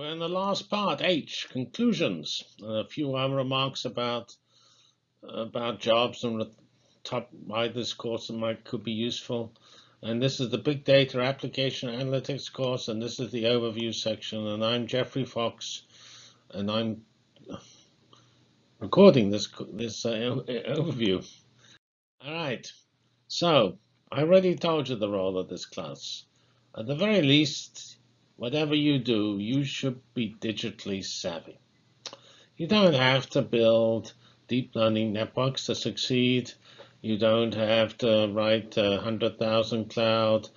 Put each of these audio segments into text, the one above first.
we're in the last part, H, conclusions. A few other remarks about about jobs and top why this course might could be useful. And this is the Big Data Application Analytics course, and this is the overview section. And I'm Geoffrey Fox, and I'm recording this this uh, overview. All right, so I already told you the role of this class. At the very least, whatever you do, you should be digitally savvy. You don't have to build deep learning networks to succeed. You don't have to write uh, 100,000 cloud,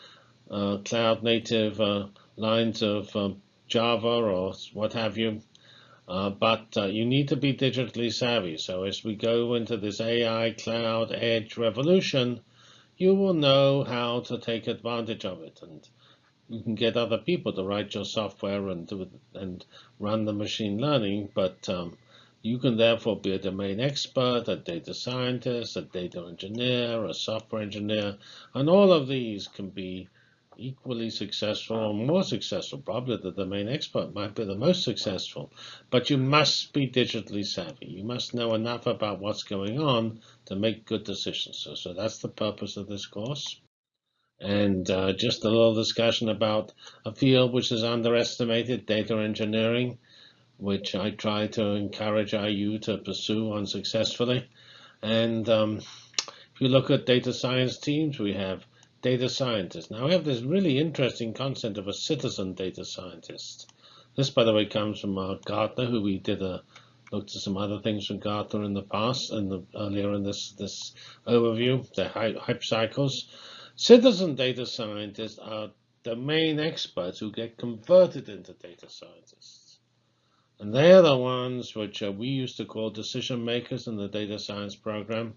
uh, cloud native uh, lines of uh, Java or what have you. Uh, but uh, you need to be digitally savvy. So as we go into this AI cloud edge revolution, you will know how to take advantage of it. And you can get other people to write your software and and run the machine learning, but um, you can therefore be a domain expert, a data scientist, a data engineer, a software engineer, and all of these can be equally successful or more successful. Probably the domain expert might be the most successful, but you must be digitally savvy. You must know enough about what's going on to make good decisions. So, so that's the purpose of this course and uh, just a little discussion about a field which is underestimated, data engineering, which I try to encourage IU to pursue unsuccessfully. And um, if you look at data science teams, we have data scientists. Now we have this really interesting concept of a citizen data scientist. This, by the way, comes from uh, Gartner, who we did a looked at some other things from Gartner in the past and earlier in this this overview, the hype cycles. Citizen data scientists are domain experts who get converted into data scientists. And they are the ones which uh, we used to call decision makers in the data science program.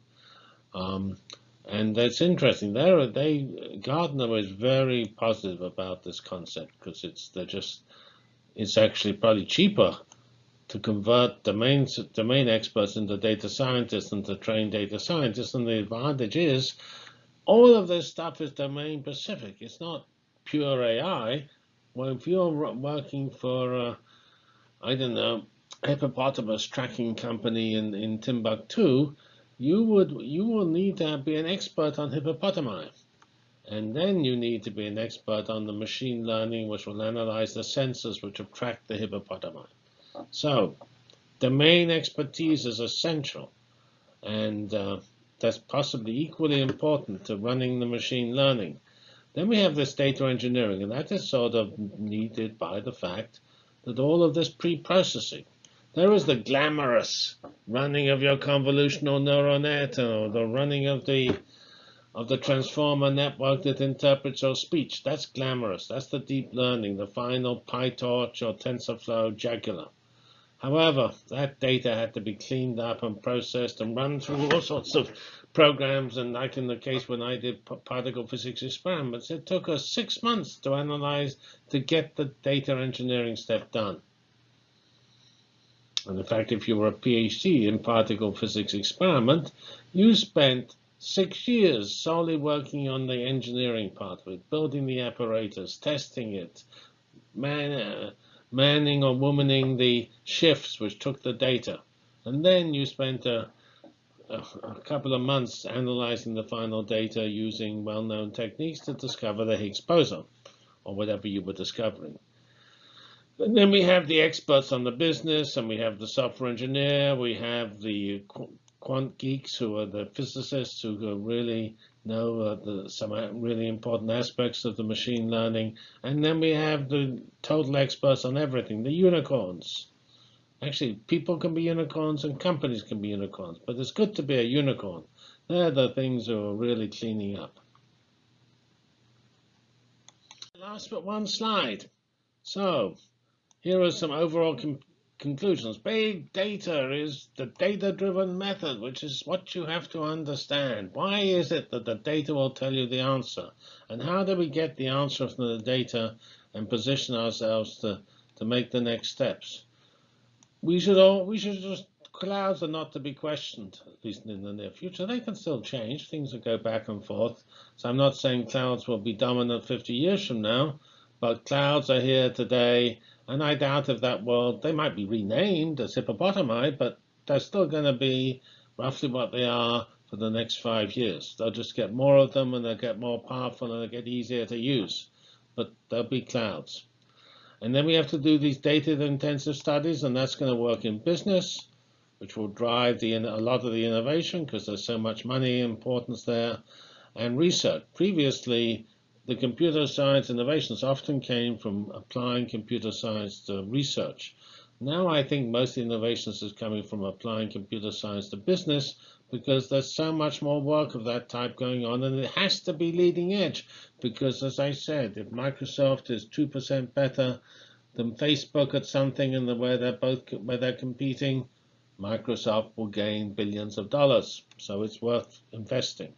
Um, and that's interesting. There, they Gartner is very positive about this concept because it's they're just it's actually probably cheaper to convert domain domain experts into data scientists than to train data scientists. And the advantage is all of this stuff is domain specific. It's not pure AI. Well, if you're working for, uh, I don't know, hippopotamus tracking company in, in Timbuktu, you would you will need to be an expert on hippopotami. And then you need to be an expert on the machine learning, which will analyze the sensors which have tracked the hippopotami. So domain expertise is essential. And uh, that's possibly equally important to running the machine learning. Then we have this data engineering, and that is sort of needed by the fact that all of this pre-processing. There is the glamorous running of your convolutional neural net, or the running of the of the transformer network that interprets your speech. That's glamorous. That's the deep learning, the final PyTorch or TensorFlow jugular. However, that data had to be cleaned up and processed and run through all sorts of programs. And like in the case when I did particle physics experiments, it took us six months to analyze to get the data engineering step done. And in fact, if you were a PhD in particle physics experiment, you spent six years solely working on the engineering part of it, building the apparatus, testing it, man, uh, manning or womaning the shifts which took the data. And then you spent a, a, a couple of months analyzing the final data using well-known techniques to discover the Higgs boson, or whatever you were discovering. And then we have the experts on the business, and we have the software engineer, we have the quant geeks who are the physicists who really know uh, the, some really important aspects of the machine learning. And then we have the total experts on everything, the unicorns. Actually, people can be unicorns and companies can be unicorns, but it's good to be a unicorn. They're the things who are really cleaning up. Last but one slide. So here are some overall conclusions. Big data is the data-driven method, which is what you have to understand. Why is it that the data will tell you the answer? And how do we get the answer from the data and position ourselves to, to make the next steps? We should all we should just clouds are not to be questioned, at least in the near future. They can still change. Things will go back and forth. So I'm not saying clouds will be dominant 50 years from now, but clouds are here today And I doubt if that world, they might be renamed as hippopotami, but they're still going to be roughly what they are for the next five years. They'll just get more of them and they'll get more powerful and they'll get easier to use. But they'll be clouds. And then we have to do these data-intensive studies, and that's going to work in business, which will drive the, a lot of the innovation because there's so much money importance there, and research. Previously, the computer science innovations often came from applying computer science to research. Now I think most innovations is coming from applying computer science to business because there's so much more work of that type going on and it has to be leading edge because as I said, if Microsoft is 2% better than Facebook at something and the where they're both where they're competing, Microsoft will gain billions of dollars. So it's worth investing.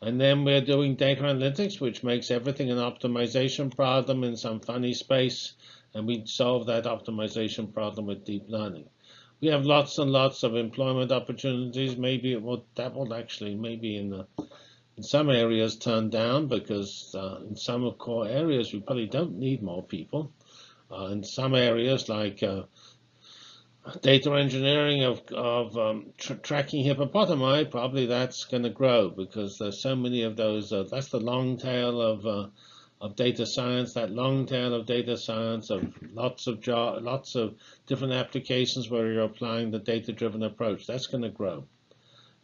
And then we're doing data analytics, which makes everything an optimization problem in some funny space. And we solve that optimization problem with deep learning. We have lots and lots of employment opportunities. Maybe it will, that will actually, maybe in the in some areas turn down because uh, in some core areas we probably don't need more people. Uh, in some areas like uh, data engineering of, of um, tr tracking hippopotami, probably that's going to grow because there's so many of those. Uh, that's the long tail of uh, of data science. That long tail of data science of lots of job, lots of different applications where you're applying the data-driven approach. That's going to grow.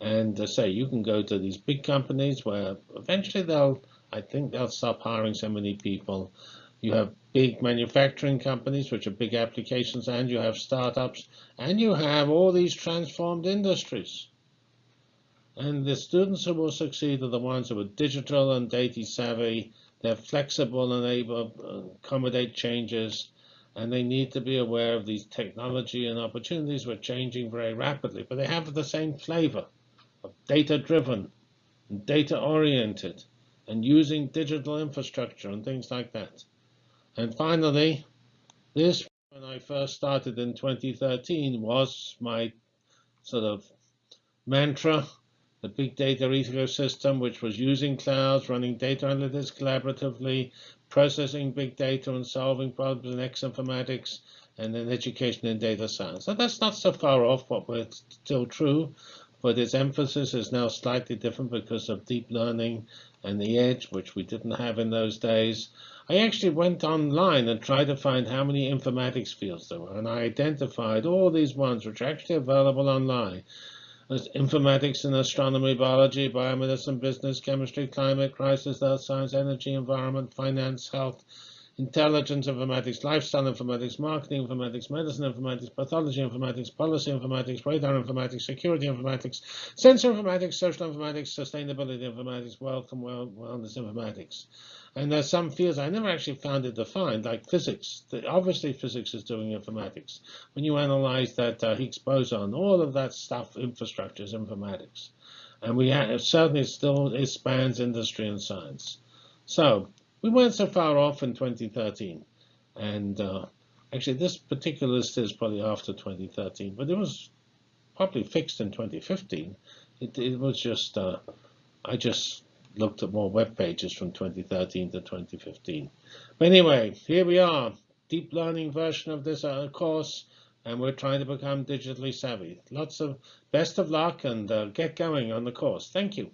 And to say you can go to these big companies where eventually they'll, I think they'll stop hiring so many people you have big manufacturing companies, which are big applications, and you have startups, and you have all these transformed industries. And the students who will succeed are the ones who are digital and data savvy. They're flexible and able to accommodate changes, and they need to be aware of these technology and opportunities which are changing very rapidly. But they have the same flavor of data-driven and data-oriented and using digital infrastructure and things like that. And finally, this, when I first started in 2013, was my sort of mantra, the big data ecosystem, which was using clouds, running data analytics collaboratively, processing big data and solving problems in X informatics, and then education in data science. So that's not so far off, but it's still true. But its emphasis is now slightly different because of deep learning and the edge, which we didn't have in those days. I actually went online and tried to find how many informatics fields there were, and I identified all these ones which are actually available online. There's informatics in astronomy, biology, biomedicine, business, chemistry, climate, crisis, earth science, energy, environment, finance, health, intelligence informatics, lifestyle informatics, marketing informatics, medicine informatics, pathology informatics, policy informatics, radar informatics, security informatics, sensor informatics, social informatics, sustainability informatics, and wellness informatics. And there's some fields I never actually found it defined, like physics. Obviously, physics is doing informatics. When you analyze that uh, Higgs boson, all of that stuff, infrastructure is informatics. And we have, certainly still it spans industry and science. So we weren't so far off in 2013. And uh, actually, this particular list is probably after 2013, but it was probably fixed in 2015. It, it was just, uh, I just looked at more web pages from 2013 to 2015. But anyway, here we are, deep learning version of this uh, course, and we're trying to become digitally savvy. Lots of best of luck and uh, get going on the course. Thank you.